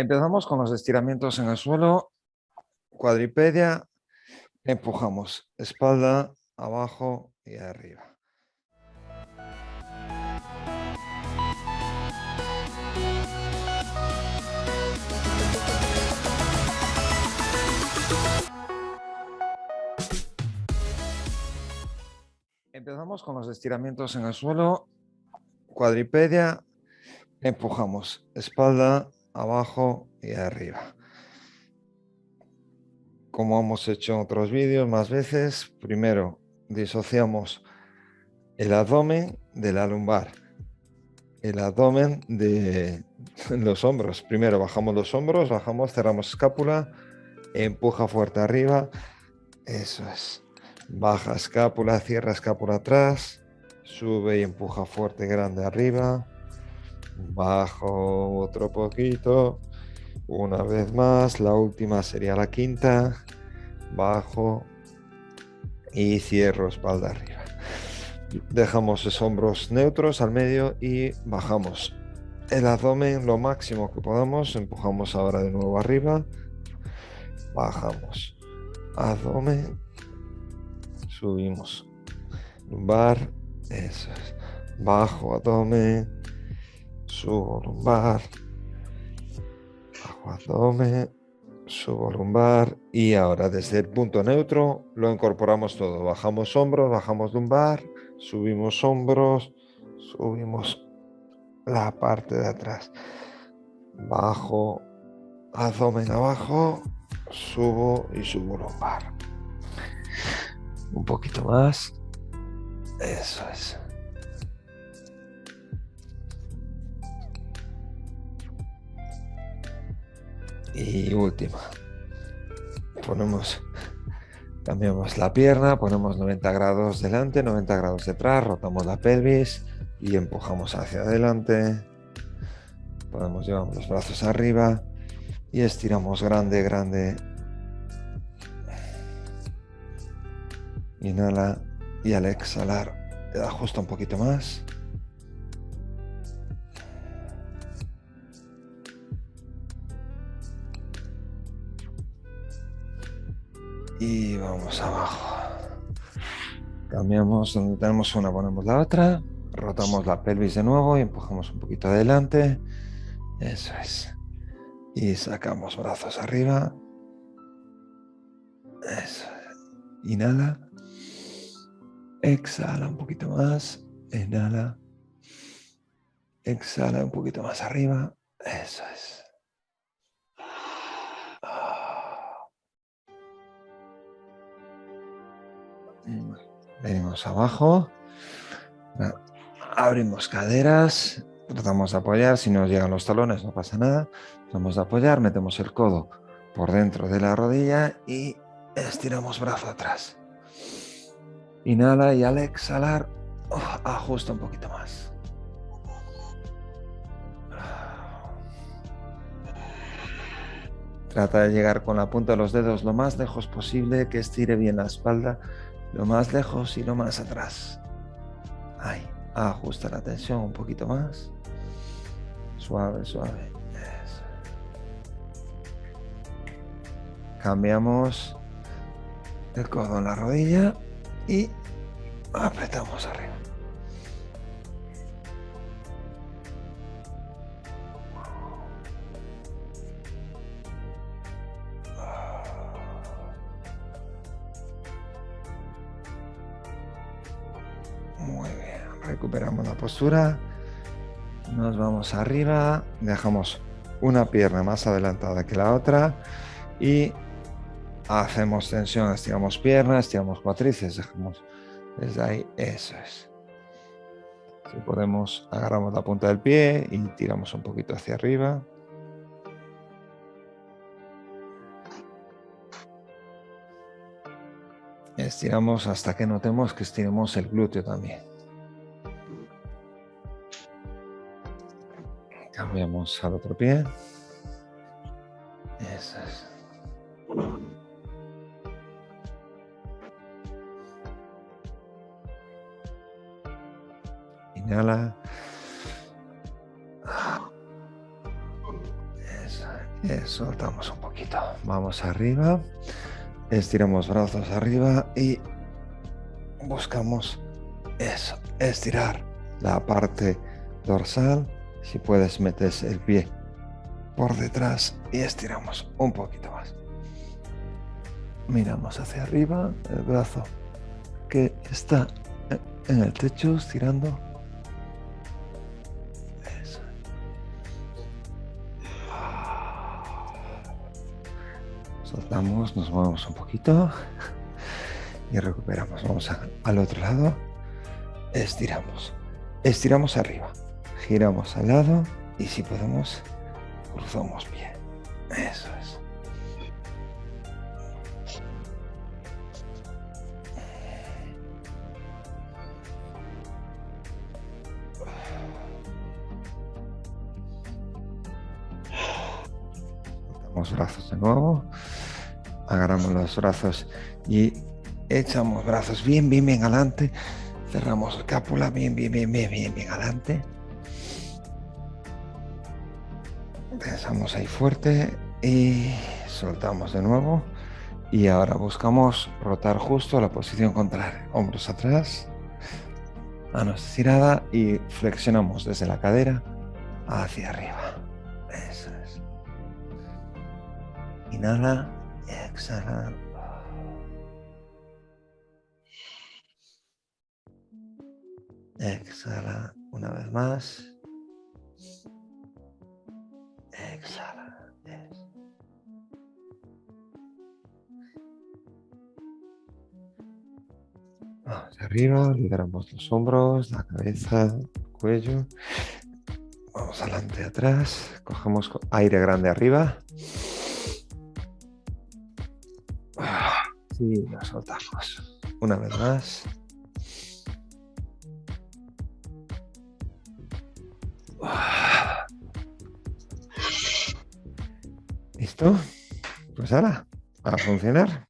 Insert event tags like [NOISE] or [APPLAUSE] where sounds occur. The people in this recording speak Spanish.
Empezamos con los estiramientos en el suelo, cuadripedia, empujamos espalda, abajo y arriba. Empezamos con los estiramientos en el suelo, cuadripedia, empujamos espalda, abajo y arriba. Como hemos hecho en otros vídeos más veces, primero disociamos el abdomen de la lumbar, el abdomen de [LAUGHS] los hombros. Primero bajamos los hombros, bajamos, cerramos escápula, empuja fuerte arriba, eso es. Baja escápula, cierra escápula atrás, sube y empuja fuerte grande arriba, bajo otro poquito, una vez más, la última sería la quinta, bajo y cierro espalda arriba. Dejamos los hombros neutros al medio y bajamos. El abdomen lo máximo que podamos, empujamos ahora de nuevo arriba, bajamos, abdomen, subimos, lumbar, eso es, bajo abdomen, subo lumbar, bajo abdomen, subo lumbar y ahora desde el punto neutro lo incorporamos todo. Bajamos hombros, bajamos lumbar, subimos hombros, subimos la parte de atrás. Bajo, abdomen abajo, subo y subo lumbar. Un poquito más. Eso es. Y última. Ponemos, cambiamos la pierna, ponemos 90 grados delante, 90 grados detrás, rotamos la pelvis y empujamos hacia adelante. Podemos llevar los brazos arriba y estiramos grande, grande. Inhala y al exhalar ajusta un poquito más. Y vamos abajo. Cambiamos donde tenemos una, ponemos la otra, rotamos la pelvis de nuevo y empujamos un poquito adelante. Eso es. Y sacamos brazos arriba. Eso. Inhala. Exhala un poquito más. Inhala. Exhala un poquito más arriba. Eso es. Venimos abajo. Abrimos caderas. Tratamos de apoyar. Si nos llegan los talones no pasa nada. Tratamos de apoyar. Metemos el codo por dentro de la rodilla y estiramos brazo atrás. Inhala y al exhalar ajusta un poquito más. Trata de llegar con la punta de los dedos lo más lejos posible, que estire bien la espalda lo más lejos y lo más atrás. Ahí, ajusta la tensión un poquito más. Suave, suave. Cambiamos el codo en la rodilla y apretamos arriba. Recuperamos la postura, nos vamos arriba, dejamos una pierna más adelantada que la otra y hacemos tensión, estiramos piernas, estiramos cuatrices, dejamos desde ahí, eso es. Si podemos, agarramos la punta del pie y tiramos un poquito hacia arriba. Estiramos hasta que notemos que estiremos el glúteo también. Cambiamos al otro pie. Eso es. Inhala. Eso. Soltamos un poquito. Vamos arriba. Estiramos brazos arriba y buscamos eso, estirar la parte dorsal. Si puedes, metes el pie por detrás y estiramos un poquito más. Miramos hacia arriba, el brazo que está en el techo, estirando. Soltamos, nos movemos un poquito y recuperamos. Vamos al otro lado. Estiramos. Estiramos arriba. Giramos al lado y si podemos, cruzamos bien. Eso es. Brazos de nuevo. Agarramos los brazos y echamos brazos bien, bien, bien adelante. Cerramos la cápula bien, bien, bien, bien, bien, bien adelante. Pensamos ahí fuerte y soltamos de nuevo. Y ahora buscamos rotar justo la posición contraria. Hombros atrás, manos estirada y flexionamos desde la cadera hacia arriba. Inhala, exhala. Exhala una vez más. Exhala. Vamos arriba, liberamos los hombros, la cabeza, el cuello. Vamos adelante, atrás. Cogemos aire grande arriba. Y lo soltamos. Una vez más. ¿Listo? Pues ahora, a funcionar.